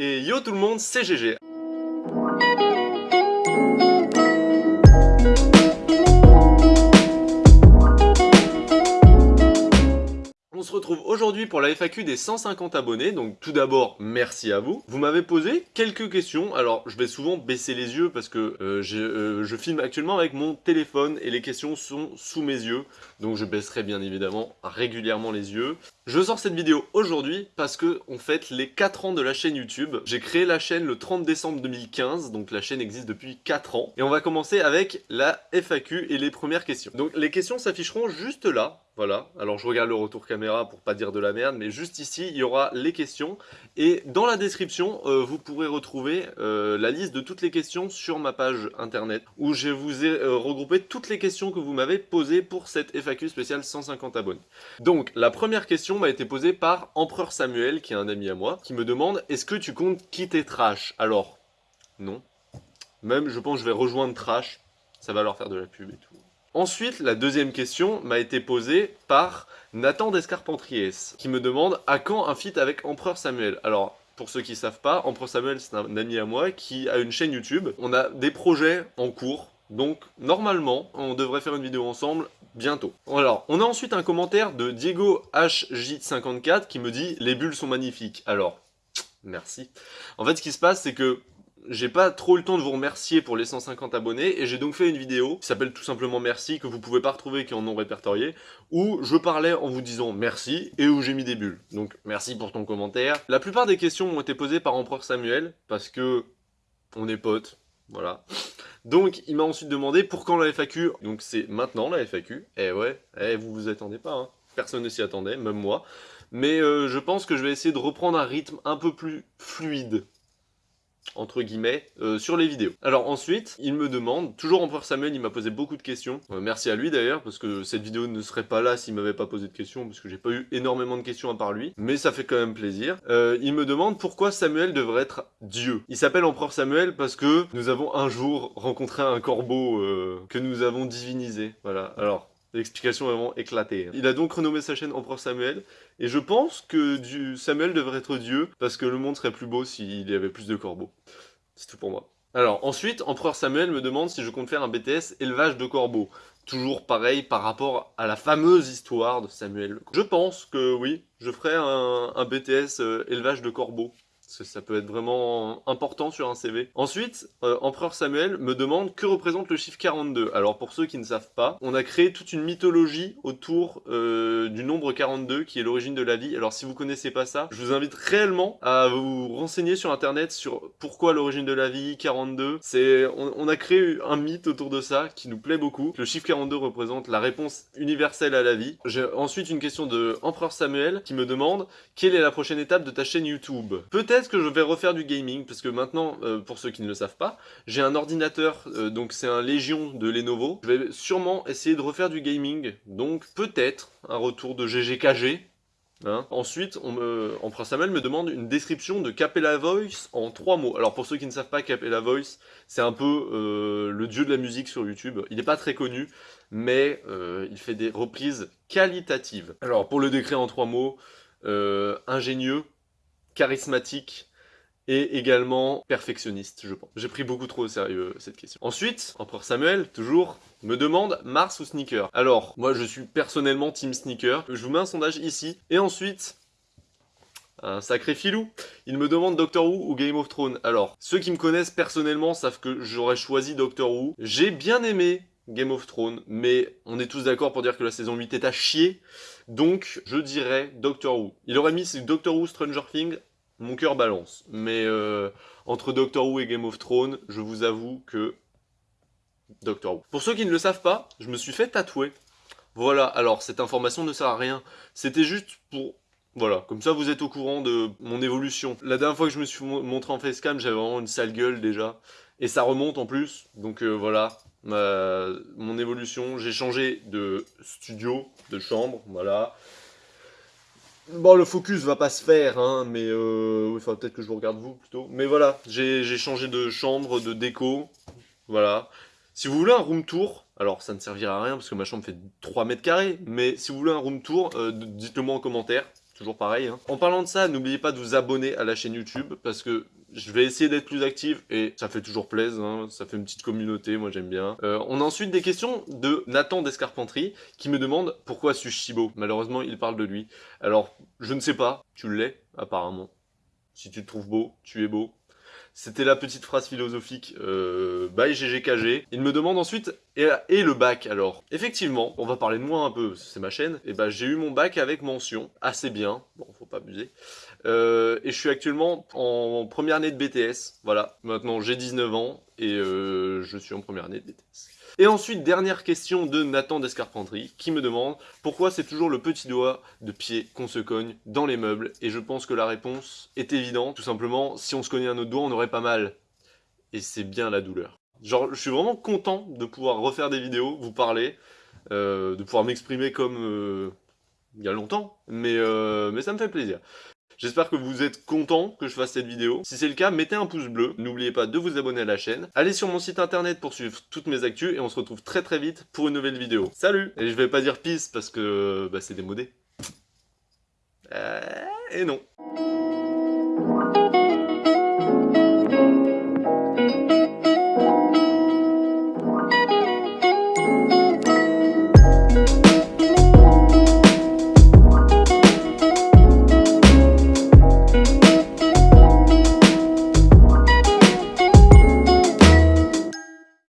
Et yo tout le monde, c'est GG aujourd'hui pour la FAQ des 150 abonnés, donc tout d'abord merci à vous. Vous m'avez posé quelques questions, alors je vais souvent baisser les yeux parce que euh, euh, je filme actuellement avec mon téléphone et les questions sont sous mes yeux, donc je baisserai bien évidemment régulièrement les yeux. Je sors cette vidéo aujourd'hui parce que on fête les 4 ans de la chaîne YouTube. J'ai créé la chaîne le 30 décembre 2015, donc la chaîne existe depuis 4 ans. Et on va commencer avec la FAQ et les premières questions. Donc les questions s'afficheront juste là, voilà, alors je regarde le retour caméra pour pas dire de la merde, mais juste ici, il y aura les questions. Et dans la description, euh, vous pourrez retrouver euh, la liste de toutes les questions sur ma page internet, où je vous ai euh, regroupé toutes les questions que vous m'avez posées pour cette FAQ spéciale 150 abonnés. Donc, la première question m'a été posée par Empereur Samuel, qui est un ami à moi, qui me demande « Est-ce que tu comptes quitter Trash ?» Alors, non. Même, je pense que je vais rejoindre Trash, ça va leur faire de la pub et tout. Ensuite, la deuxième question m'a été posée par Nathan Descarpentriers, qui me demande à quand un feat avec Empereur Samuel Alors, pour ceux qui ne savent pas, Empereur Samuel, c'est un ami à moi qui a une chaîne YouTube. On a des projets en cours, donc normalement, on devrait faire une vidéo ensemble bientôt. Alors, on a ensuite un commentaire de Diego HJ54 qui me dit « Les bulles sont magnifiques ». Alors, merci. En fait, ce qui se passe, c'est que j'ai pas trop le temps de vous remercier pour les 150 abonnés et j'ai donc fait une vidéo qui s'appelle tout simplement merci que vous pouvez pas retrouver qui en ont répertorié où je parlais en vous disant merci et où j'ai mis des bulles. Donc merci pour ton commentaire. La plupart des questions ont été posées par Empereur Samuel parce que on est potes, voilà. Donc il m'a ensuite demandé pour quand la FAQ, donc c'est maintenant la FAQ, eh ouais, eh vous vous attendez pas, hein. personne ne s'y attendait, même moi. Mais euh, je pense que je vais essayer de reprendre un rythme un peu plus fluide entre guillemets, euh, sur les vidéos. Alors ensuite, il me demande, toujours Empereur Samuel, il m'a posé beaucoup de questions. Euh, merci à lui d'ailleurs, parce que cette vidéo ne serait pas là s'il m'avait pas posé de questions, parce que j'ai pas eu énormément de questions à part lui, mais ça fait quand même plaisir. Euh, il me demande pourquoi Samuel devrait être Dieu. Il s'appelle Empereur Samuel parce que nous avons un jour rencontré un corbeau que nous avons divinisé. Voilà, alors... L'explication vraiment éclatée. Hein. Il a donc renommé sa chaîne Empereur Samuel, et je pense que Samuel devrait être Dieu, parce que le monde serait plus beau s'il y avait plus de corbeaux. C'est tout pour moi. Alors, ensuite, Empereur Samuel me demande si je compte faire un BTS élevage de corbeaux. Toujours pareil par rapport à la fameuse histoire de Samuel. Je pense que oui, je ferai un, BTS euh, élevage de corbeaux ça peut être vraiment important sur un CV. Ensuite, euh, Empereur Samuel me demande que représente le chiffre 42. Alors pour ceux qui ne savent pas, on a créé toute une mythologie autour euh, du nombre 42 qui est l'origine de la vie. Alors si vous connaissez pas ça, je vous invite réellement à vous renseigner sur internet sur pourquoi l'origine de la vie, 42. C'est, on, on, a créé un mythe autour de ça qui nous plaît beaucoup. Le chiffre 42 représente la réponse universelle à la vie. J'ai ensuite une question de Empereur Samuel qui me demande quelle est la prochaine étape de ta chaîne YouTube? Peut-être que je vais refaire du gaming, parce que maintenant, euh, pour ceux qui ne le savent pas, j'ai un ordinateur, euh, donc c'est un Légion de Lenovo. Je vais sûrement essayer de refaire du gaming, donc peut-être un retour de GGKG. Hein. Ensuite, on me, Empereur Samuel me demande une description de Capella Voice en trois mots. Alors pour ceux qui ne savent pas, Capella Voice, c'est un peu euh, le dieu de la musique sur YouTube. Il n'est pas très connu, mais il fait des reprises qualitatives. Alors pour le décrire en trois mots, ingénieux, charismatique et également perfectionniste, je pense. J'ai pris beaucoup trop au sérieux cette question. Ensuite, Empereur Samuel, toujours, me demande Mars ou Sneaker? Alors, moi je suis personnellement team Sneaker. Je vous mets un sondage ici. Et ensuite, un sacré filou. Il me demande Doctor Who ou Game of Thrones? Alors, ceux qui me connaissent personnellement savent que j'aurais choisi Doctor Who. J'ai bien aimé Game of Thrones, mais on est tous d'accord pour dire que la saison 8 est à chier. Donc, je dirais Doctor Who. Il aurait mis Doctor Who, Stranger Things, mon cœur balance. Mais euh, entre Doctor Who et Game of Thrones, je vous avoue que Doctor Who. Pour ceux qui ne le savent pas, je me suis fait tatouer. Voilà, alors cette information ne sert à rien. C'était juste pour... Voilà, comme ça vous êtes au courant de mon évolution. La dernière fois que je me suis montré en facecam, j'avais vraiment une sale gueule déjà. Et ça remonte en plus, donc euh, voilà, mon évolution. J'ai changé de studio, de chambre, voilà. Bon, le focus va pas se faire, hein, mais euh, faudra peut-être que je vous regarde vous plutôt. Mais voilà, j'ai changé de chambre, de déco, voilà. Si vous voulez un room tour, alors ça ne servira à rien parce que ma chambre fait 3 mètres carrés, mais si vous voulez un room tour, euh, dites-le moi en commentaire, toujours pareil. Hein. En parlant de ça, n'oubliez pas de vous abonner à la chaîne YouTube, parce que je vais essayer d'être plus actif et ça fait toujours plaisir, hein. ça fait une petite communauté, moi j'aime bien. Euh, on a ensuite des questions de Nathan d'Escarpenterie qui me demande pourquoi suis-je si beau? Malheureusement, il parle de lui. Alors, je ne sais pas, tu l'es apparemment. Si tu te trouves beau, tu es beau. C'était la petite phrase philosophique euh, GGKG. Il me demande ensuite, et, le bac alors? Effectivement, on va parler de moi un peu, c'est ma chaîne, et bah j'ai eu mon bac avec mention, assez bien, bon faut pas abuser. Euh, et je suis actuellement en première année de BTS, voilà. Maintenant j'ai 19 ans et euh, je suis en première année de BTS. Et ensuite, dernière question de Nathan d'Escarpenterie qui me demande pourquoi c'est toujours le petit doigt de pied qu'on se cogne dans les meubles? Et je pense que la réponse est évidente. Tout simplement, si on se cognait un autre doigt, on aurait pas mal. Et c'est bien la douleur. Genre, je suis vraiment content de pouvoir refaire des vidéos, vous parler, euh, de pouvoir m'exprimer comme il y a longtemps, mais, mais ça me fait plaisir. J'espère que vous êtes contents que je fasse cette vidéo. Si c'est le cas, mettez un pouce bleu. N'oubliez pas de vous abonner à la chaîne. Allez sur mon site internet pour suivre toutes mes actus et on se retrouve très très vite pour une nouvelle vidéo. Salut Et je vais pas dire peace parce que bah, c'est démodé. Euh, et non.